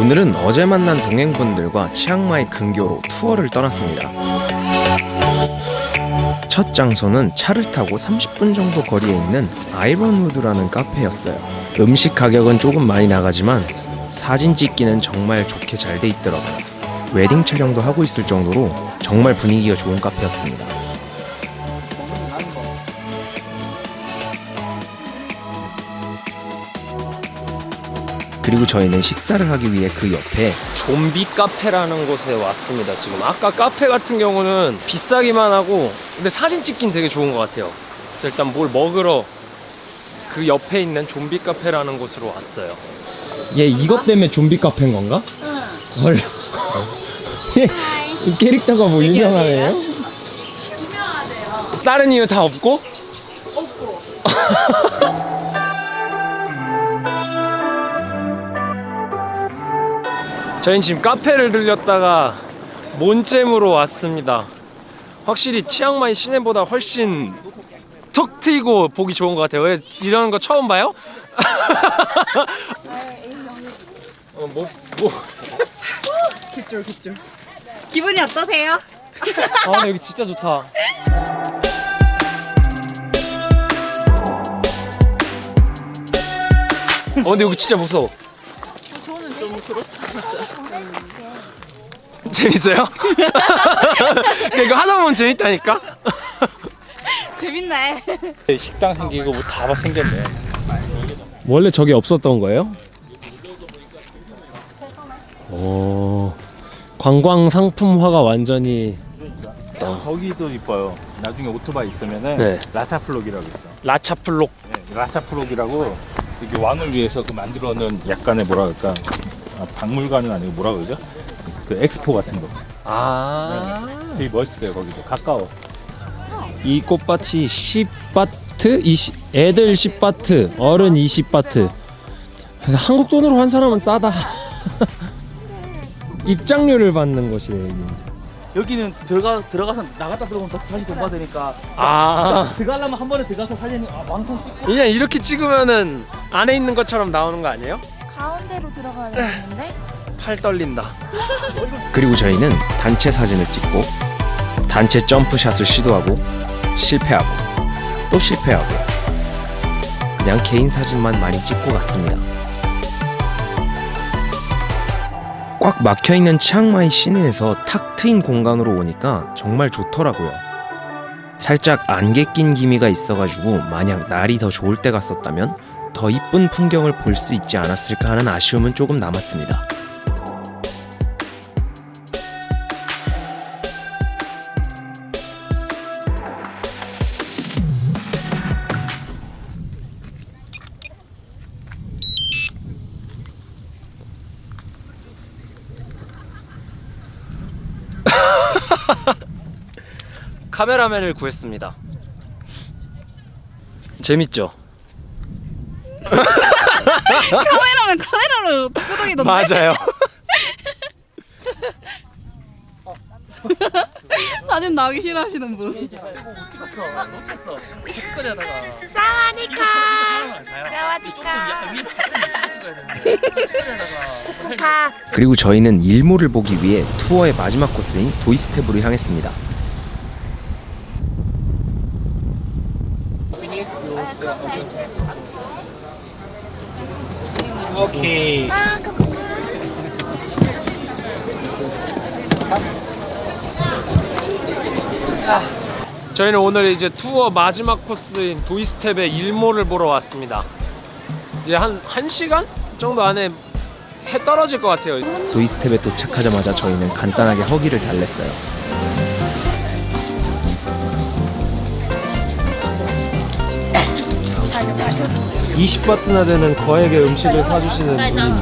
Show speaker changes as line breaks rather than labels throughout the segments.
오늘은 어제 만난 동행분들과 치앙마이 근교로 투어를 떠났습니다. 첫 장소는 차를 타고 30분 정도 거리에 있는 아이번우드라는 카페였어요. 음식 가격은 조금 많이 나가지만 사진 찍기는 정말 좋게 잘 돼 있더라고요. 웨딩 촬영도 하고 있을 정도로 정말 분위기가 좋은 카페였습니다. 그리고 저희는 식사를 하기 위해 그 옆에
좀비 카페라는 곳에 왔습니다 지금 아까 카페 같은 경우는 비싸기만 하고 근데 사진 찍긴 되게 좋은 것 같아요 그래서 일단 뭘 먹으러 그 옆에 있는 좀비 카페라는 곳으로 왔어요 얘 이것 때문에 좀비 카페인 건가? 응 헐. 이 캐릭터가 뭐 유명하네요? 유명하대요 다른 이유 다 없고? 없고 저희는 지금 카페를 들렸다가 몬잼으로 왔습니다. 확실히 치앙마이 시내보다 훨씬 툭 트이고 보기 좋은 것 같아요. 왜 이런 거 처음 봐요? 어, 뭐, 뭐.
기분이 어떠세요?
아, 여기 진짜 좋다. 어, 근데 여기 진짜 무서워.
그렇다.
재밌어요? 그러니까 이거 하다 보면 재밌다니까?
재밌네.
식당 생기고 뭐 다 생겼네.
원래 저게 없었던 거예요? 오 관광 상품화가 완전히
거기도 이뻐요. 나중에 오토바이 있으면은
네.
라차플록이라고 있어.
라차플록
네, 라차플록이라고 이게 왕을 위해서 그 만들어 놓은 약간의 그럴까 아, 박물관은 아니고 뭐라 그러죠? 그 엑스포 같은 거.
아
되게 멋있어요 거기도 가까워.
이 꽃밭이 10바트, 20, 애들 10바트, 어른 20바트. 그래서 한국 돈으로 한 사람은 싸다. 입장료를 받는 곳이에요. 여기.
여기는 들어가 들어가서 나갔다 들어오면 또 다시 돈 받으니까
아,
들어가려면 한 번에 들어가서 살리는 아, 왕창 찍고
그냥 이렇게 찍으면은 안에 있는 것처럼 나오는 거 아니에요?
가운데로 들어가야 되는데?
팔 떨린다.
그리고 저희는 단체 사진을 찍고 단체 점프샷을 시도하고 실패하고 또 실패하고 그냥 개인 사진만 많이 찍고 갔습니다. 꽉 막혀 있는 치앙마이 시내에서 탁 트인 공간으로 오니까 정말 좋더라고요. 살짝 안개 낀 기미가 있어가지고 만약 날이 더 좋을 때 갔었다면 더 이쁜 풍경을 볼 수 있지 않았을까 하는 아쉬움은 조금 남았습니다.
카메라맨을 구했습니다. 재밌죠?
카메라면 카메라로 끄덕이던데?
맞아요.
사진 나오기 싫어하시는 분.
찍었어 놓쳤어 찍거리 하다가 찍거리 하다가
그리고 저희는 일몰을 보기 위해 투어의 마지막 코스인 도이스텝으로 향했습니다.
오케이.
저희는 오늘 이제 투어 마지막 코스인 도이스텝의 일몰을 보러 왔습니다. 이제 한 1시간 정도 안에 해 떨어질 것 같아요.
도이스텝에 도착하자마자 저희는 간단하게 허기를 달랬어요.
이 20바트나 되는 거액의 음식을 사주시는 분이.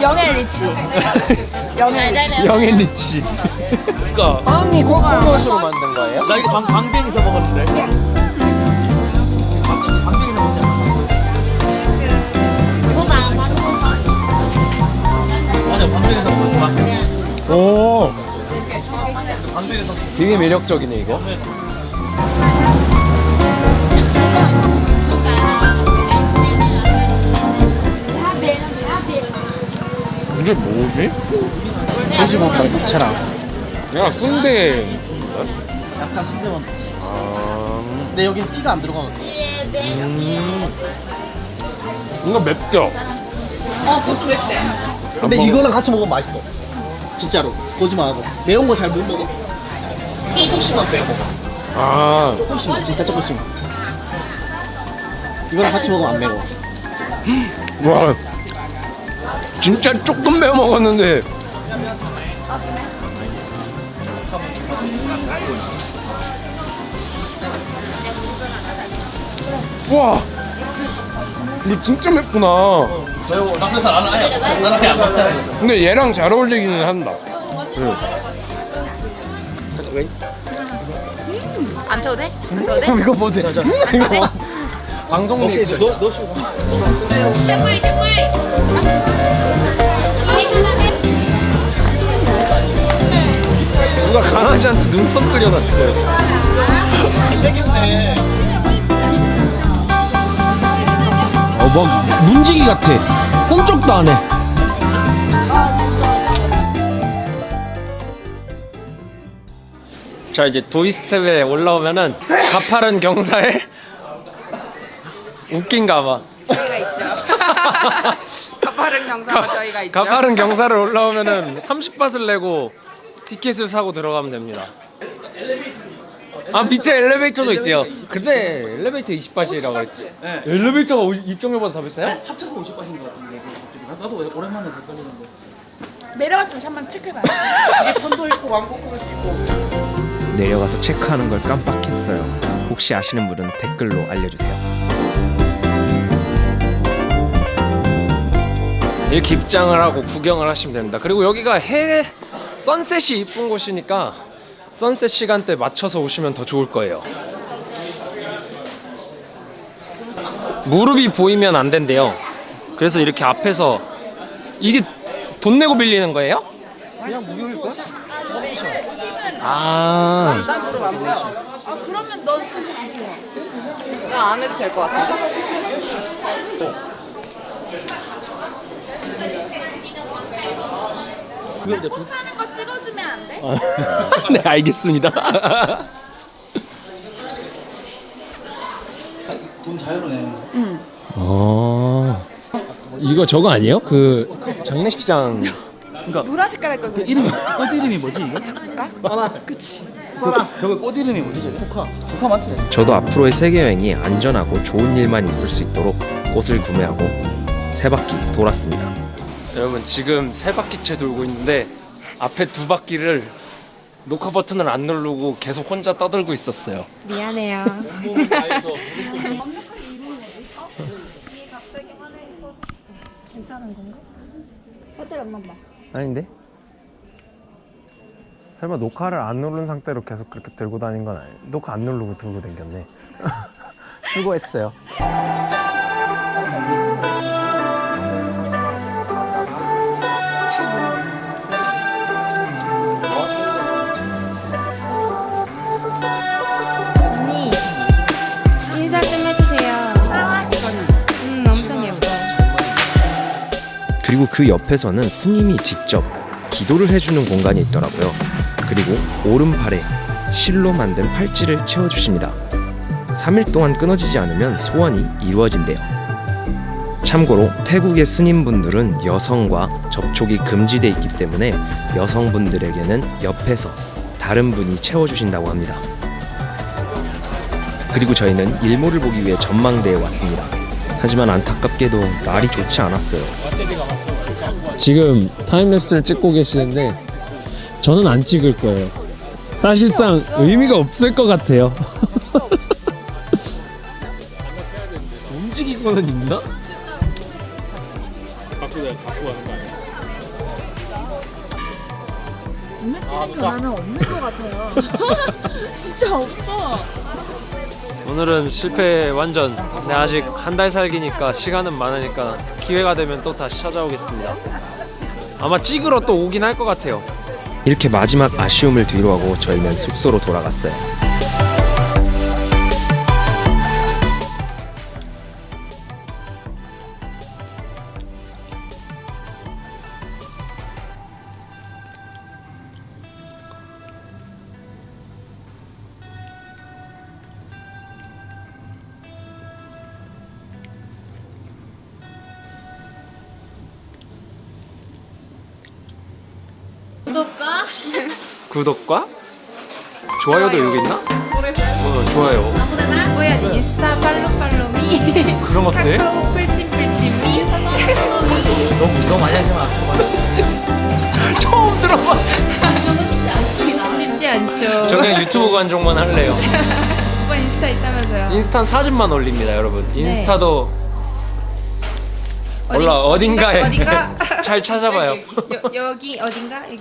영엘 리치. 영엘.
영앤 리치.
그러니까
빵이 코코넛으로 만든 거예요?
나 이거 방, 방뱅이서 먹었는데. 먹었어
오, 되게 매력적이네 이거. 이게 뭐지?
돼지고기랑 잡채랑
야 순대.
약간 순대만
아...
근데 여기는 피가 안 들어가거든.
음... 뭔가 맵죠?
어, 그것도 맵대.
근데
먹어.
이거랑 같이 먹으면 맛있어. 진짜로. 거짓말하고 매운 거 잘 못 먹어. 조금씩만 빼 먹어
아...
조금씩 진짜 조금씩 이거랑 같이 먹으면 안 매워.
와 진짜 조금 매워 먹었는데. 와 이거 진짜 맵구나.
아예 아예 안 먹잖아
근데 얘랑 잘 어울리기는 한다.
안 쳐도 돼? 안 쳐도 돼?
이거 뭐 돼? 이거 뭐?
방송 리액션.
너, 너 쉬고
누가 강아지한테 눈썹 그려놨어요
세겠네
어뭐 문지기 같아 꼼짝도 안해 자 이제 도이스텝에 올라오면은 가파른 경사에 웃긴가봐
저희가 있죠. 가파른 경사가 저희가 있죠.
가파른 경사를 올라오면은 30밭을 내고 티켓을 사고 들어가면 됩니다 아 밑에 엘리베이터도 있대요 그때 엘리베이터 20밭이라고 그랬지 엘리베이터가 50 입장료보다 더 비싸요?
합쳐서 50까지인 것 같은데 나도 오랜만에 헷갈리는데
내려갔으면 한번 체크해봐요.
이게 편도 있고 왕복으로 수 있고
내려가서 체크하는 걸 깜빡했어요. 혹시 아시는 분은 댓글로 알려주세요.
이렇게 입장을 하고 구경을 하시면 됩니다. 그리고 여기가 해 선셋이 이쁜 곳이니까 선셋 시간대 맞춰서 오시면 더 좋을 거예요. 무릎이 보이면 안 된대요. 그래서 이렇게 앞에서 이게 돈 내고 빌리는 거예요?
그냥 무료일걸?
아,
안 보여.
아, 그러면 넌 다시 주세요.
나안 해도 될 것 같은데.
무료인데 불-
사는 거 찍어주면 안 돼?
네 알겠습니다.
돈 자유로네
어, 이거 저거 아니에요? 그 장례식장
노란 색 깔 할 걸.
그 이름이 꽃 이름이 뭐지 이게? 써라 그치 써라 저거 꽃 이름이 뭐지 저게? 국화 국화 맞지?
저도 앞으로의 세계 여행이 안전하고 좋은 일만 있을 수 있도록 꽃을 구매하고 세 바퀴 돌았습니다.
여러분 지금 세 바퀴째 돌고 있는데 앞에 두 바퀴를 녹화 버튼을 안 누르고 계속 혼자 떠들고 있었어요.
미안해요.
다해서
아닌데? 설마 녹화를 안 누른 상태로 계속 그렇게 들고 다닌 건 아니에요? 녹화 안 누르고 들고 댕겼네. 수고했어요. 그리고 그 옆에서는 스님이 직접 기도를 해주는 공간이 있더라고요. 그리고 오른팔에 실로 만든 팔찌를 채워주십니다. 3일 동안 끊어지지 않으면 소원이 이루어진대요. 참고로 태국의 스님분들은 여성과 접촉이 금지돼 있기 때문에 여성분들에게는 옆에서 다른 분이 채워주신다고 합니다. 그리고 저희는 일몰을 보기 위해 전망대에 왔습니다. 하지만 안타깝게도 날이 좋지 않았어요.
지금 타임랩스를 찍고 계시는데 저는 안 찍을 거예요. 사실상 의미가 없을 것 같아요. 움직이고는 있나?
나는 없는 것 같아요. 진짜 없어.
오늘은 실패 완전. 근데 아직 한 달 살기니까 시간은 많으니까 기회가 되면 또 다시 찾아오겠습니다. 아마 찍으러 또 오긴 할 것 같아요.
이렇게 마지막 아쉬움을 뒤로하고 저희는 숙소로 돌아갔어요.
구독과
구독과 좋아요도 여기 있나? 어, 좋아요.
뭐야 인스타 팔로 팔로미
그럼 어때?
카카오 풀찜 풀찜미
너무 너무 많이 하지 마.
처음 들어봤어.
쉽지 않죠.
저 그냥 유튜브 관종만 할래요.
오빠 인스타 있다면서요?
인스타 사진만 올립니다, 여러분. 인스타도
어디-
몰라 어딘가에
어딘가?
잘 찾아봐요.
여, 여기 어딘가? 여기